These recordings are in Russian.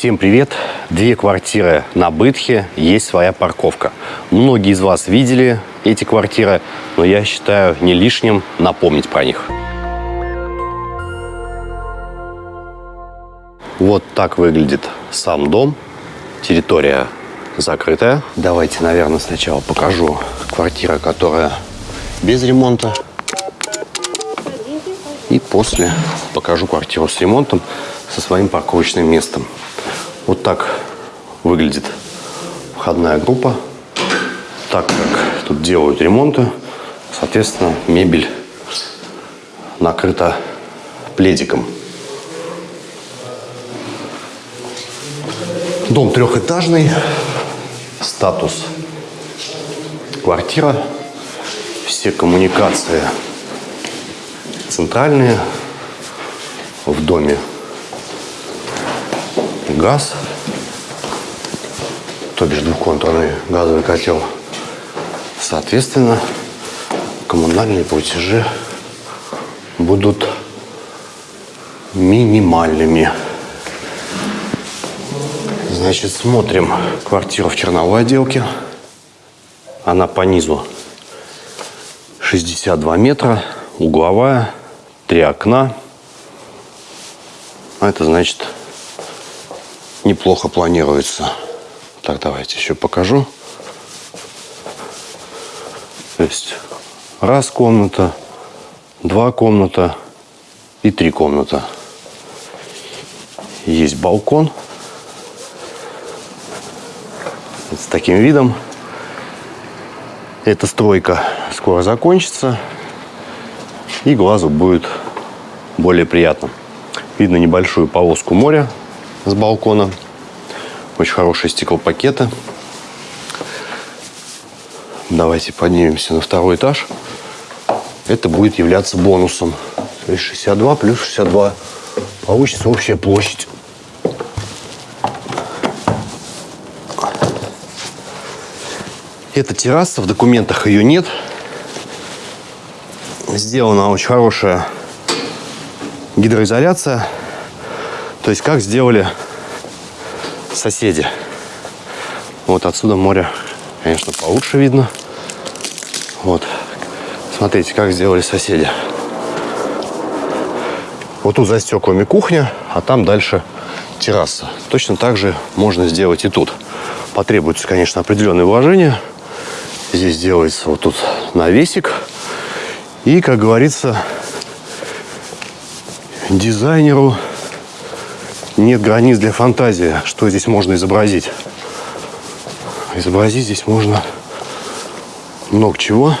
Всем привет! Две квартиры на Бытхе, есть своя парковка. Многие из вас видели эти квартиры, но я считаю не лишним напомнить про них. Вот так выглядит сам дом. Территория закрытая. Давайте, наверное, сначала покажу квартира, которая без ремонта. И после покажу квартиру с ремонтом со своим парковочным местом. Вот так выглядит входная группа. Так как тут делают ремонты, соответственно, мебель накрыта пледиком. Дом трехэтажный, статус квартира, все коммуникации центральные в доме газ, то бишь двухконтурный газовый котел. Соответственно, коммунальные платежи будут минимальными. Значит, смотрим квартиру в черновой отделке. Она по низу 62 метра, угловая, три окна. А это значит неплохо планируется. Так, давайте еще покажу. То есть раз комната, два комната и три комната. Есть балкон с таким видом. Эта стройка скоро закончится, и глазу будет более приятно. Видно небольшую полоску моря с балкона. Очень хорошие стеклопакеты. Давайте поднимемся на второй этаж. Это будет являться бонусом. То есть 62 плюс 62. Получится общая площадь. Это терраса, в документах ее нет. Сделана очень хорошая гидроизоляция. То есть как сделали соседи. Вот отсюда море, конечно, получше видно. Вот. Смотрите, как сделали соседи. Вот тут за стеклами кухня, а там дальше терраса. Точно так же можно сделать и тут. Потребуется, конечно, определенное вложение. Здесь делается вот тут навесик. И, как говорится, дизайнеру нет границ для фантазии, что здесь можно изобразить. Изобразить здесь можно много чего.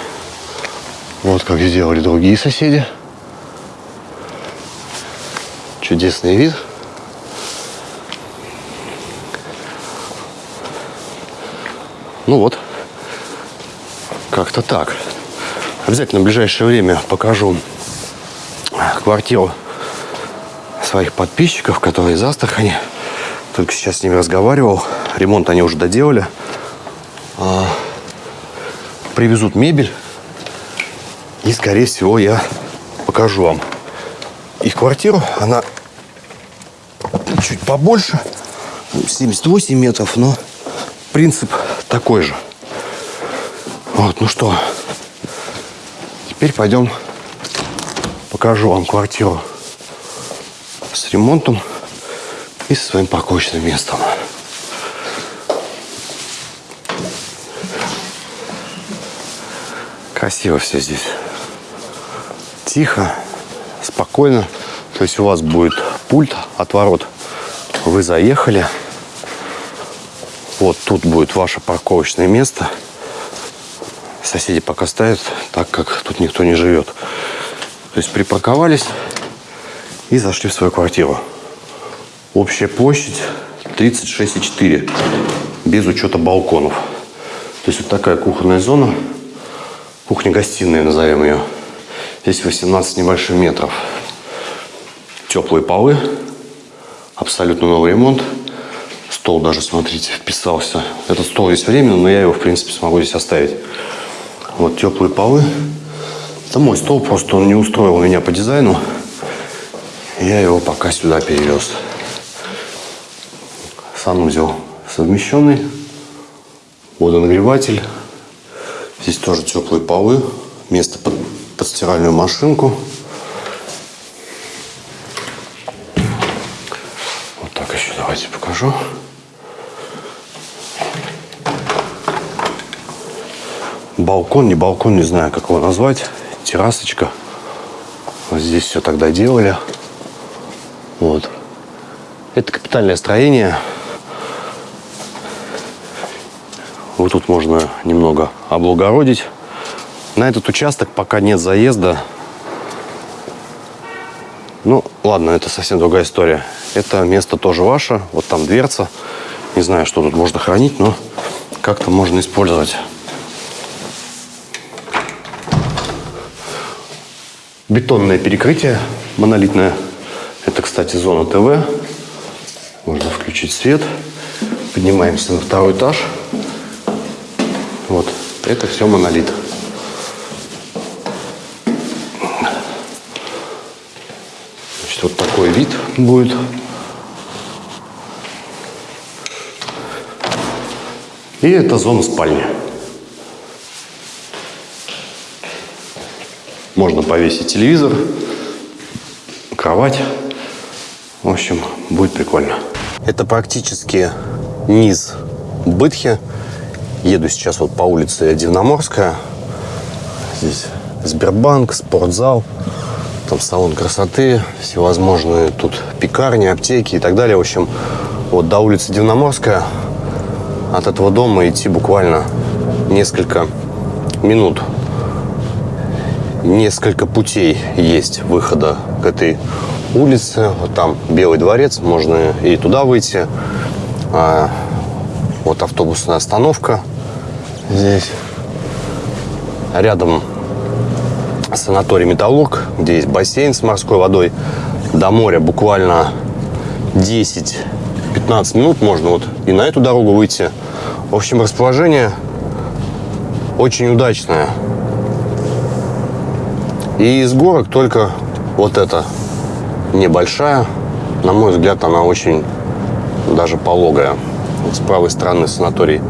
Вот как сделали другие соседи. Чудесный вид. Ну вот, как-то так. Обязательно в ближайшее время покажу квартиру своих подписчиков, которые из Астрахани. Только сейчас с ними разговаривал. Ремонт они уже доделали. А, привезут мебель. И, скорее всего, я покажу вам их квартиру. Она чуть побольше. 78 метров, но принцип такой же. Вот, ну что, теперь пойдем покажу вам квартиру с ремонтом и со своим парковочным местом. Красиво все здесь. Тихо, спокойно. То есть у вас будет пульт от ворот. Вы заехали. Вот тут будет ваше парковочное место. Соседи пока ставят, так как тут никто не живет. То есть припарковались и зашли в свою квартиру. Общая площадь 36,4, без учета балконов. То есть вот такая кухонная зона, кухня-гостиная назовем ее. Здесь 18 небольших метров. Теплые полы, абсолютно новый ремонт. Стол даже, смотрите, вписался. Этот стол здесь временно, но я его, в принципе, смогу здесь оставить. Вот теплые полы. Это мой стол, просто он не устроил меня по дизайну. Я его пока сюда перевез. санузел совмещенный, водонагреватель. Здесь тоже теплые полы, место под, под стиральную машинку. Вот так еще давайте покажу. Балкон, не балкон, не знаю, как его назвать. Террасочка. Вот здесь все тогда делали. Вот. Это капитальное строение. Вот тут можно немного облагородить. На этот участок пока нет заезда. Ну, ладно, это совсем другая история. Это место тоже ваше. Вот там дверца. Не знаю, что тут можно хранить, но как-то можно использовать. Бетонное перекрытие монолитное. Это, кстати, зона ТВ. Можно включить свет. Поднимаемся на второй этаж. Вот. Это все монолит. Значит, вот такой вид будет. И это зона спальни. Можно повесить телевизор, кровать. В общем, будет прикольно. Это практически низ Бытхи. Еду сейчас вот по улице Дивноморская. Здесь Сбербанк, спортзал, там салон красоты, всевозможные тут пекарни, аптеки и так далее. В общем, вот до улицы Дивноморская от этого дома идти буквально несколько минут несколько путей есть выхода к этой улице. Вот там Белый дворец, можно и туда выйти. А, вот автобусная остановка здесь. Рядом санаторий «Металлург», где есть бассейн с морской водой. До моря буквально 10-15 минут можно вот и на эту дорогу выйти. В общем, расположение очень удачное. И из горок только вот эта небольшая. На мой взгляд, она очень даже пологая. С правой стороны санаторий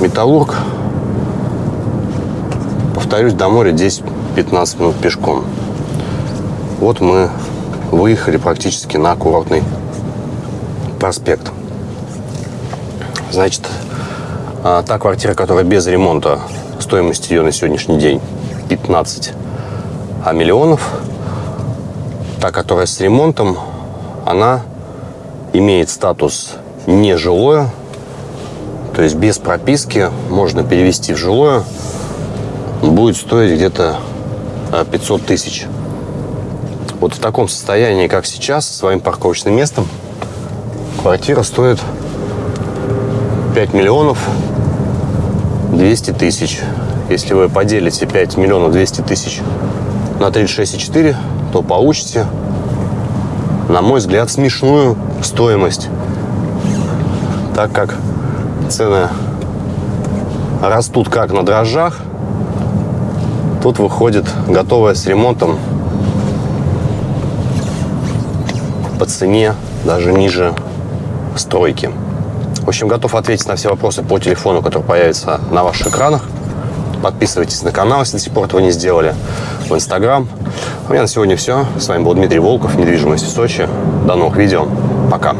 Металлург. Повторюсь, до моря 10-15 минут пешком. Вот мы выехали практически на курортный проспект. Значит, а, та квартира, которая без ремонта, стоимость ее на сегодняшний день 15 а миллионов. Та, которая с ремонтом, она имеет статус нежилое, то есть без прописки можно перевести в жилое. Будет стоить где-то 500 а, тысяч. Вот в таком состоянии, как сейчас, со своим парковочным местом, квартира стоит 5 миллионов 200 тысяч. Если вы поделите 5 миллионов 200 тысяч на 36,4, то получите, на мой взгляд, смешную стоимость. Так как цены растут как на дрожжах, тут выходит готовая с ремонтом по цене даже ниже стройки. В общем, готов ответить на все вопросы по телефону, который появится на ваших экранах. Подписывайтесь на канал, если до сих пор этого не сделали. В Инстаграм. У меня на сегодня все. С вами был Дмитрий Волков, недвижимость в Сочи. До новых видео. Пока.